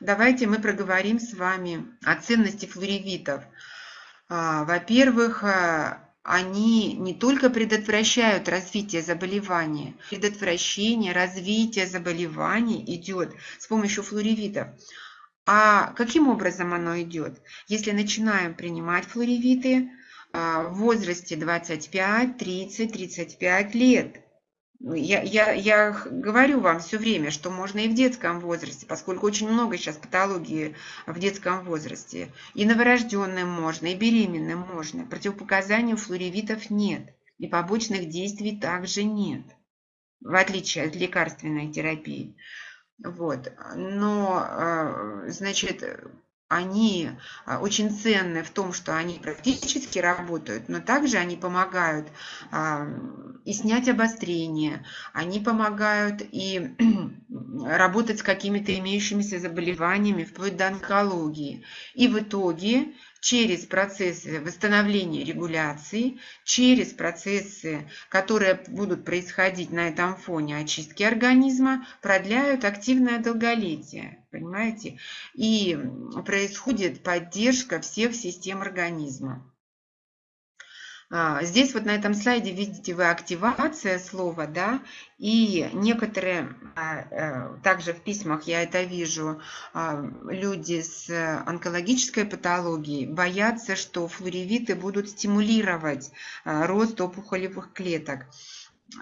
давайте мы проговорим с вами о ценности флоревитов. А, во-первых, а, они не только предотвращают развитие заболевания, предотвращение развития заболеваний идет с помощью флоревитов. А каким образом оно идет? Если начинаем принимать флоревиты в возрасте 25, 30, 35 лет – я, я, я говорю вам все время, что можно и в детском возрасте, поскольку очень много сейчас патологии в детском возрасте. И новорожденным можно, и беременным можно. Противопоказаний у флоревитов нет. И побочных действий также нет, в отличие от лекарственной терапии. Вот. Но, э, значит, они а, очень ценны в том, что они практически работают, но также они помогают и снять обострение, они помогают и работать с какими-то имеющимися заболеваниями, вплоть до онкологии. И в итоге через процессы восстановления регуляции, через процессы, которые будут происходить на этом фоне очистки организма, продляют активное долголетие. Понимаете? И происходит поддержка всех систем организма. А, здесь вот на этом слайде видите вы активация слова, да, и некоторые, а, э, также в письмах я это вижу, а, люди с онкологической патологией боятся, что флоревиты будут стимулировать рост опухолевых клеток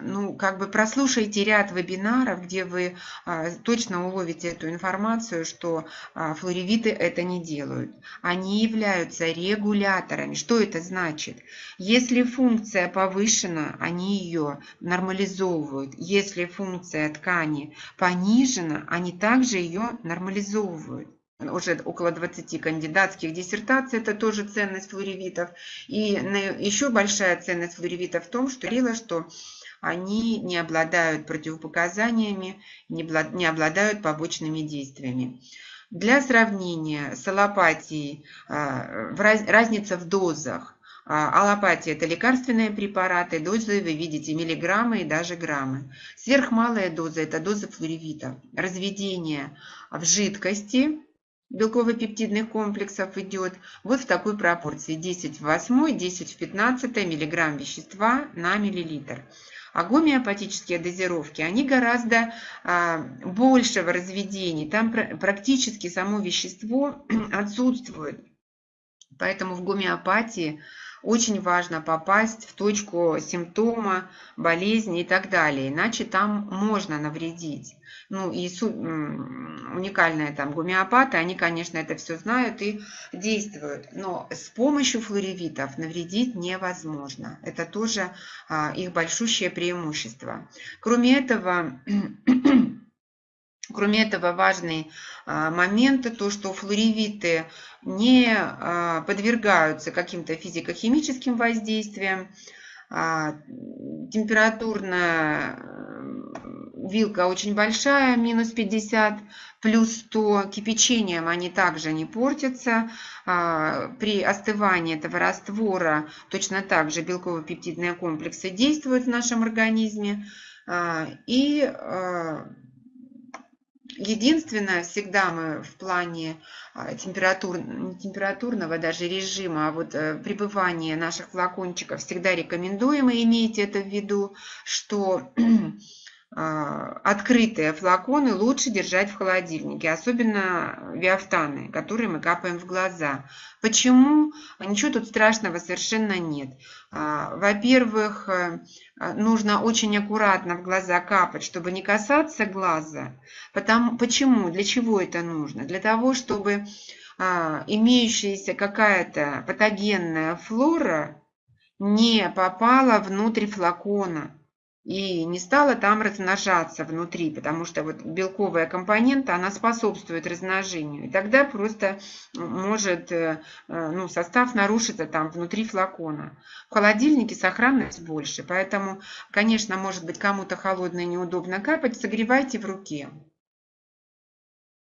ну, как бы прослушайте ряд вебинаров, где вы а, точно уловите эту информацию, что а, флоревиты это не делают. Они являются регуляторами. Что это значит? Если функция повышена, они ее нормализовывают. Если функция ткани понижена, они также ее нормализовывают уже около 20 кандидатских диссертаций, это тоже ценность флоревитов. И еще большая ценность флоревита в том, что говорила, что они не обладают противопоказаниями, не обладают побочными действиями. Для сравнения с аллопатией а, разница в дозах. А, аллопатия – это лекарственные препараты, дозы вы видите миллиграммы и даже граммы. Сверхмалая доза – это доза флоревита. Разведение в жидкости белково-пептидных комплексов идет вот в такой пропорции 10 в 8, 10 в 15 миллиграмм вещества на миллилитр. А гомеопатические дозировки, они гораздо а, большего разведения. Там практически само вещество отсутствует. Поэтому в гомеопатии очень важно попасть в точку симптома, болезни и так далее, иначе там можно навредить. Ну и уникальные там гомеопаты, они, конечно, это все знают и действуют, но с помощью флоревитов навредить невозможно. Это тоже а, их большущее преимущество. Кроме этого, Кроме этого, важный а, момент, то, что флоревиты не а, подвергаются каким-то физико-химическим воздействиям, а, температурная вилка очень большая, минус 50, плюс 100. Кипячением они также не портятся. При остывании этого раствора точно так же белково-пептидные комплексы действуют в нашем организме. И Единственное, всегда мы в плане а, температур, температурного даже режима, а вот э, пребывания наших флакончиков всегда рекомендуем, и имейте это в виду, что открытые флаконы лучше держать в холодильнике, особенно виафтаны, которые мы капаем в глаза. Почему? Ничего тут страшного совершенно нет. А, во-первых, э, нужно очень аккуратно в глаза капать, чтобы не касаться глаза. Потому, почему? Для чего это нужно? Для того, чтобы а, имеющаяся какая-то патогенная флора не попала внутрь флакона и не стала там размножаться внутри, потому что вот белковая компонента, она способствует размножению. И тогда просто может э, э, ну, состав нарушиться там внутри флакона. В холодильнике сохранность больше, поэтому, конечно, может быть кому-то холодно и неудобно капать, согревайте в руке.